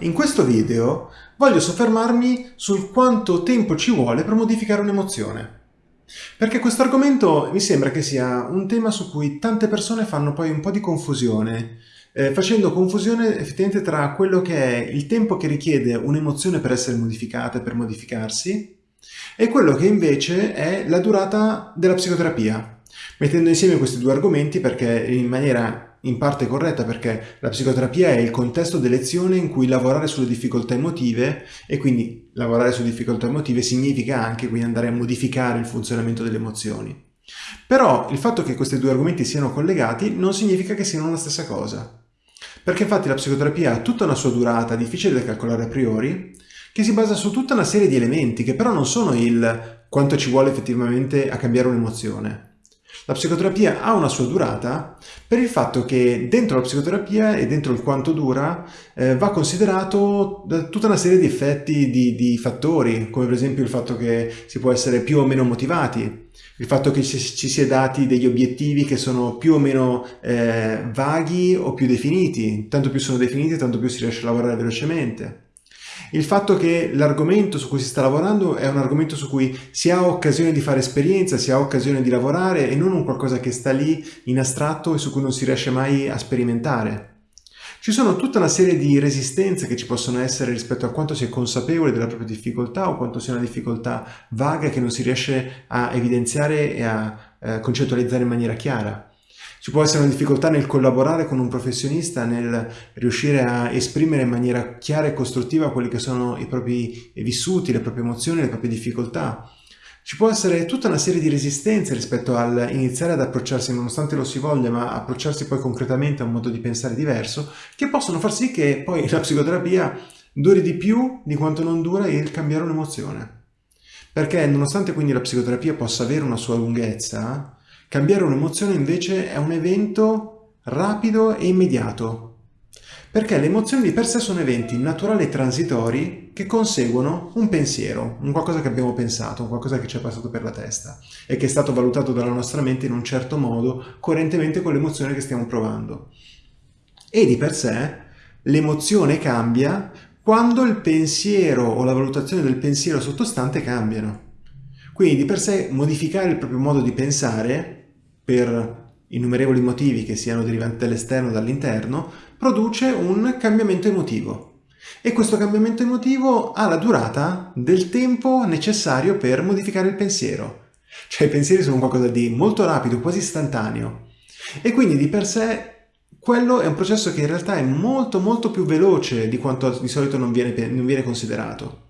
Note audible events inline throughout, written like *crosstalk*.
In questo video voglio soffermarmi sul quanto tempo ci vuole per modificare un'emozione. Perché questo argomento mi sembra che sia un tema su cui tante persone fanno poi un po' di confusione, eh, facendo confusione effettivamente tra quello che è il tempo che richiede un'emozione per essere modificata, per modificarsi, e quello che invece è la durata della psicoterapia, mettendo insieme questi due argomenti perché in maniera in parte corretta perché la psicoterapia è il contesto d'elezione in cui lavorare sulle difficoltà emotive e quindi lavorare sulle difficoltà emotive significa anche quindi andare a modificare il funzionamento delle emozioni. Però il fatto che questi due argomenti siano collegati non significa che siano la stessa cosa. Perché infatti la psicoterapia ha tutta una sua durata difficile da calcolare a priori, che si basa su tutta una serie di elementi che però non sono il quanto ci vuole effettivamente a cambiare un'emozione, la psicoterapia ha una sua durata per il fatto che dentro la psicoterapia e dentro il quanto dura eh, va considerato tutta una serie di effetti, di, di, fattori, come per esempio il fatto che si può essere più o meno motivati, il fatto che ci, ci sia dati degli obiettivi che sono più o meno eh, vaghi o più definiti, tanto più sono definiti tanto più si riesce a lavorare velocemente il fatto che l'argomento su cui si sta lavorando è un argomento su cui si ha occasione di fare esperienza, si ha occasione di lavorare e non un qualcosa che sta lì in astratto e su cui non si riesce mai a sperimentare. Ci sono tutta una serie di resistenze che ci possono essere rispetto a quanto si è consapevole della propria difficoltà o quanto sia una difficoltà vaga che non si riesce a evidenziare e a eh, concettualizzare in maniera chiara. Ci può essere una difficoltà nel collaborare con un professionista, nel riuscire a esprimere in maniera chiara e costruttiva quelli che sono i propri vissuti, le proprie emozioni, le proprie difficoltà. Ci può essere tutta una serie di resistenze rispetto al iniziare ad approcciarsi, nonostante lo si voglia, ma approcciarsi poi concretamente a un modo di pensare diverso, che possono far sì che poi la psicoterapia duri di più di quanto non dura il cambiare un'emozione. Perché nonostante quindi la psicoterapia possa avere una sua lunghezza, Cambiare un'emozione invece è un evento rapido e immediato, perché le emozioni di per sé sono eventi naturali e transitori che conseguono un pensiero, un qualcosa che abbiamo pensato, un qualcosa che ci è passato per la testa e che è stato valutato dalla nostra mente in un certo modo, coerentemente con l'emozione che stiamo provando. E di per sé l'emozione cambia quando il pensiero o la valutazione del pensiero sottostante cambiano. Quindi di per sé modificare il proprio modo di pensare per innumerevoli motivi che siano derivanti dall'esterno o dall'interno, produce un cambiamento emotivo. E questo cambiamento emotivo ha la durata del tempo necessario per modificare il pensiero. Cioè i pensieri sono qualcosa di molto rapido, quasi istantaneo. E quindi di per sé quello è un processo che in realtà è molto molto più veloce di quanto di solito non viene, non viene considerato.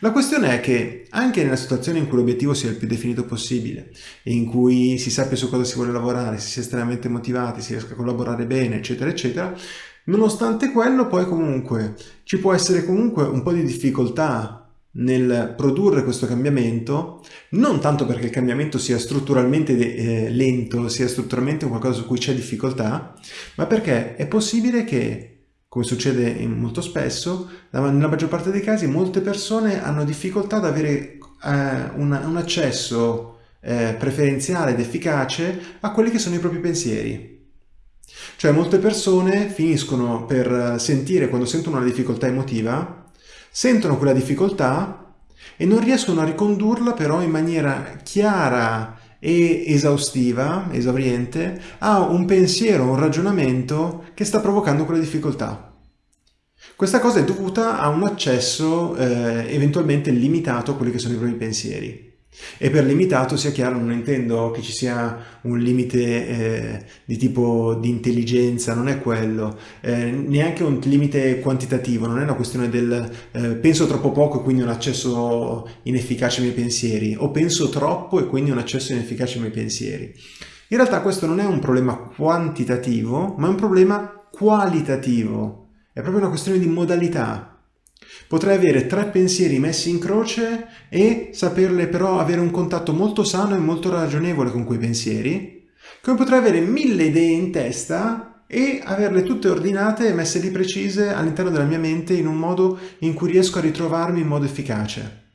La questione è che anche nella situazione in cui l'obiettivo sia il più definito possibile in cui si sappia su cosa si vuole lavorare, si sia estremamente motivati, si riesca a collaborare bene, eccetera, eccetera, nonostante quello poi comunque ci può essere comunque un po' di difficoltà nel produrre questo cambiamento, non tanto perché il cambiamento sia strutturalmente eh, lento, sia strutturalmente qualcosa su cui c'è difficoltà, ma perché è possibile che come succede molto spesso, nella maggior parte dei casi molte persone hanno difficoltà ad avere eh, un, un, accesso eh, preferenziale ed efficace a quelli che sono i propri pensieri. Cioè molte persone finiscono per sentire, quando sentono una difficoltà emotiva, sentono quella difficoltà e non riescono a ricondurla però in maniera chiara e esaustiva, esauriente, a un pensiero, un ragionamento che sta provocando quella difficoltà. Questa cosa è dovuta a un accesso eh, eventualmente limitato a quelli che sono i propri pensieri. E per limitato, sia chiaro, non intendo che ci sia un limite eh, di tipo di intelligenza, non è quello, eh, neanche un limite quantitativo, non è una questione del eh, penso troppo poco e quindi un accesso inefficace ai miei pensieri, o penso troppo e quindi un accesso inefficace ai miei pensieri. In realtà questo non è un problema quantitativo, ma è un problema qualitativo, è proprio una questione di modalità. Potrei avere tre pensieri messi in croce e saperle però avere un contatto molto sano e molto ragionevole con quei pensieri, come potrei avere mille idee in testa e averle tutte ordinate e messe lì precise all'interno della mia mente in un modo in cui riesco a ritrovarmi in modo efficace.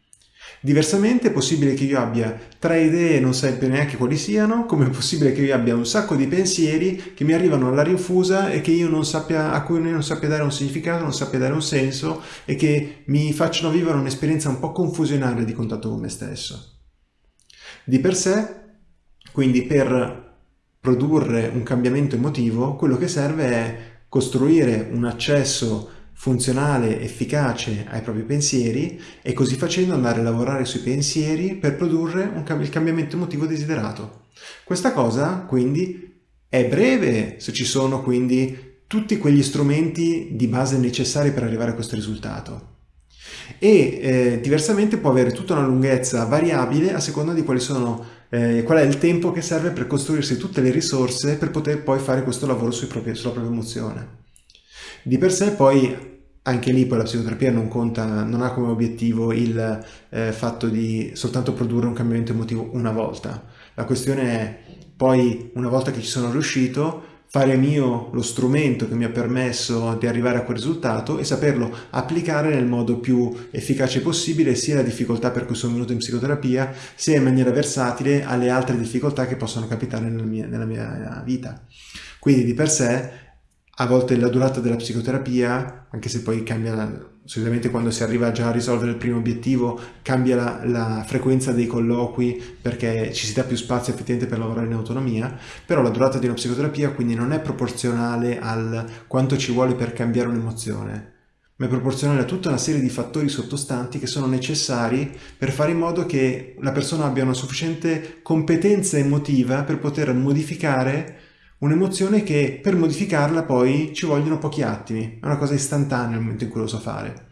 Diversamente è possibile che io abbia tre idee e non sappia neanche quali siano, come è possibile che io abbia un sacco di pensieri che mi arrivano alla rinfusa e che io non sappia, a cui non sappia dare un significato, non sappia dare un senso e che mi facciano vivere un'esperienza un po' confusionale di contatto con me stesso. Di per sé, quindi per produrre un cambiamento emotivo, quello che serve è costruire un accesso funzionale, efficace ai propri pensieri e così facendo andare a lavorare sui pensieri per produrre un, il cambiamento emotivo desiderato. Questa cosa quindi è breve se ci sono quindi tutti quegli strumenti di base necessari per arrivare a questo risultato e eh, diversamente può avere tutta una lunghezza variabile a seconda di quali sono, eh, qual è il tempo che serve per costruirsi tutte le risorse per poter poi fare questo lavoro propri, sulla propria emozione. Di per sé poi anche lì poi la psicoterapia non conta, non ha come obiettivo il eh, fatto di soltanto produrre un cambiamento emotivo una volta. La questione è poi, una volta che ci sono riuscito, fare mio lo strumento che mi ha permesso di arrivare a quel risultato e saperlo applicare nel modo più efficace possibile sia la difficoltà per cui sono venuto in psicoterapia sia in maniera versatile alle altre difficoltà che possono capitare nella mia, nella mia vita. Quindi di per sé a volte la durata della psicoterapia, anche se poi cambia, solitamente quando si arriva già a risolvere il primo obiettivo, cambia la, la, frequenza dei colloqui perché ci si dà più spazio effettivamente per lavorare in autonomia, però la durata di una psicoterapia quindi non è proporzionale al quanto ci vuole per cambiare un'emozione, ma è proporzionale a tutta una serie di fattori sottostanti che sono necessari per fare in modo che la persona abbia una sufficiente competenza emotiva per poter modificare Un'emozione che per modificarla poi ci vogliono pochi attimi, è una cosa istantanea nel momento in cui lo so fare.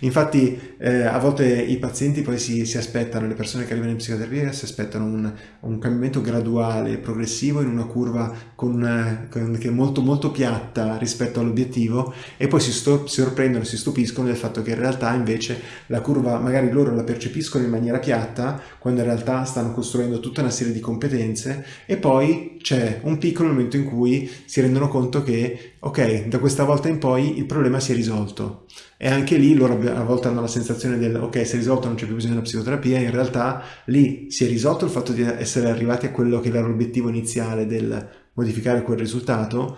Infatti eh, a volte i pazienti poi si, si, aspettano, le persone che arrivano in psicoterapia si aspettano un, un cambiamento graduale, progressivo in una curva con, eh, con, che è molto molto piatta rispetto all'obiettivo e poi si, sorprendono, si stupiscono del fatto che in realtà invece la curva magari loro la percepiscono in maniera piatta quando in realtà stanno costruendo tutta una serie di competenze e poi c'è un piccolo momento in cui si rendono conto che ok, da questa volta in poi il problema si è risolto e anche lì loro a volte hanno la sensazione del ok si è risolto non c'è più bisogno della psicoterapia in realtà lì si è risolto il fatto di essere arrivati a quello che era l'obiettivo iniziale del modificare quel risultato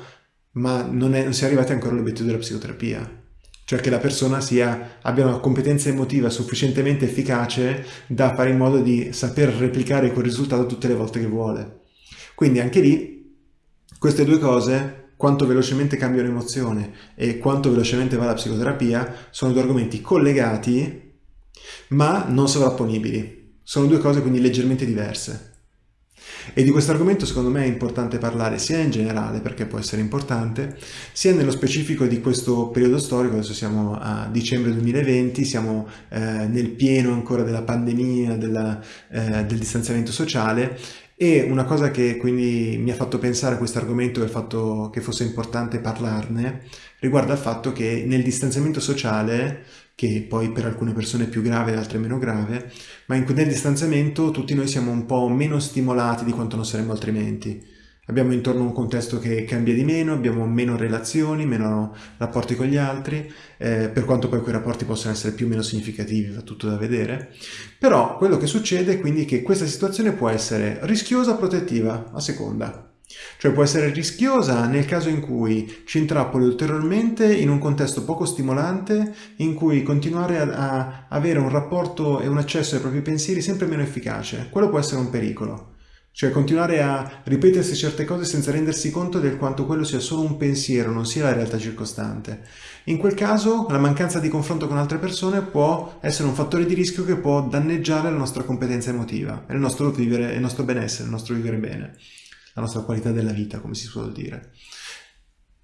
ma non, è, non si è arrivati ancora all'obiettivo della psicoterapia cioè che la persona sia, abbia una competenza emotiva sufficientemente efficace da fare in modo di saper replicare quel risultato tutte le volte che vuole. Quindi anche lì queste due cose quanto velocemente cambia un'emozione e quanto velocemente va la psicoterapia sono due argomenti collegati ma non sovrapponibili. Sono due cose quindi leggermente diverse. E di questo argomento secondo me è importante parlare sia in generale, perché può essere importante, sia nello specifico di questo periodo storico, adesso siamo a dicembre 2020, siamo eh, nel pieno ancora della pandemia, della, eh, del distanziamento sociale e una cosa che quindi mi ha fatto pensare a questo argomento e il fatto che fosse importante parlarne riguarda il fatto che nel distanziamento sociale, che poi per alcune persone è più grave e altre meno grave, ma in, nel distanziamento tutti noi siamo un po' meno stimolati di quanto non saremmo altrimenti. Abbiamo intorno un contesto che cambia di meno, abbiamo meno relazioni, meno rapporti con gli altri, eh, per quanto poi quei rapporti possano essere più o meno significativi, va tutto da vedere. Però quello che succede è quindi che questa situazione può essere rischiosa o protettiva, a seconda. Cioè può essere rischiosa nel caso in cui ci intrappoli ulteriormente in un contesto poco stimolante in cui continuare a, a avere un rapporto e un accesso ai propri pensieri sempre meno efficace. Quello può essere un pericolo. Cioè continuare a ripetersi certe cose senza rendersi conto del quanto quello sia solo un pensiero, non sia la realtà circostante. In quel caso la mancanza di confronto con altre persone può essere un fattore di rischio che può danneggiare la nostra competenza emotiva, il nostro vivere, il nostro benessere, il nostro vivere bene, la nostra qualità della vita, come si suol dire.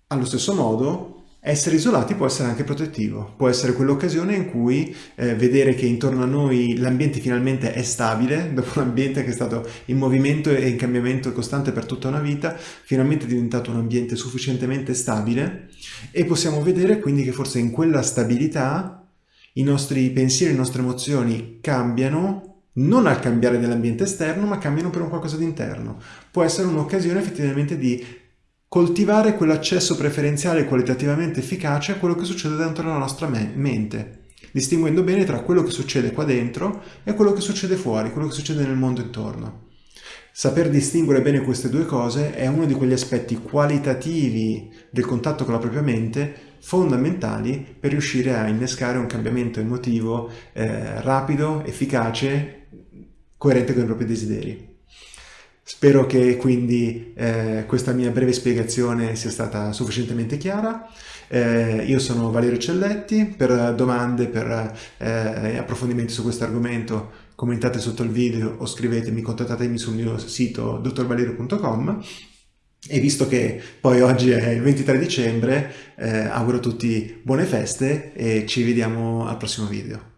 Allo stesso modo, essere isolati può essere anche protettivo, può essere quell'occasione in cui eh, vedere che intorno a noi l'ambiente finalmente è stabile, *laughs* dopo un ambiente che è stato in movimento e in cambiamento costante per tutta una vita, finalmente è diventato un ambiente sufficientemente stabile e possiamo vedere quindi che forse in quella stabilità i nostri pensieri, le nostre emozioni cambiano non al cambiare dell'ambiente esterno, ma cambiano per un qualcosa di interno. Può essere un'occasione effettivamente di coltivare quell'accesso preferenziale qualitativamente efficace a quello che succede dentro la nostra me mente. distinguendo bene tra quello che succede qua dentro e quello che succede fuori, quello che succede nel mondo intorno. Saper distinguere bene queste due cose è uno di quegli aspetti qualitativi del contatto con la propria mente fondamentali per riuscire a innescare un cambiamento emotivo eh, rapido, efficace, coerente con i propri desideri. Spero che quindi eh, questa mia breve spiegazione sia stata sufficientemente chiara. Eh, io sono Valerio Celletti, per domande, per eh, approfondimenti su questo argomento commentate sotto il video o scrivetemi, contattatemi sul mio sito dottorvalerio.com e visto che poi oggi è il 23 dicembre, eh, auguro a tutti buone feste e ci vediamo al prossimo video.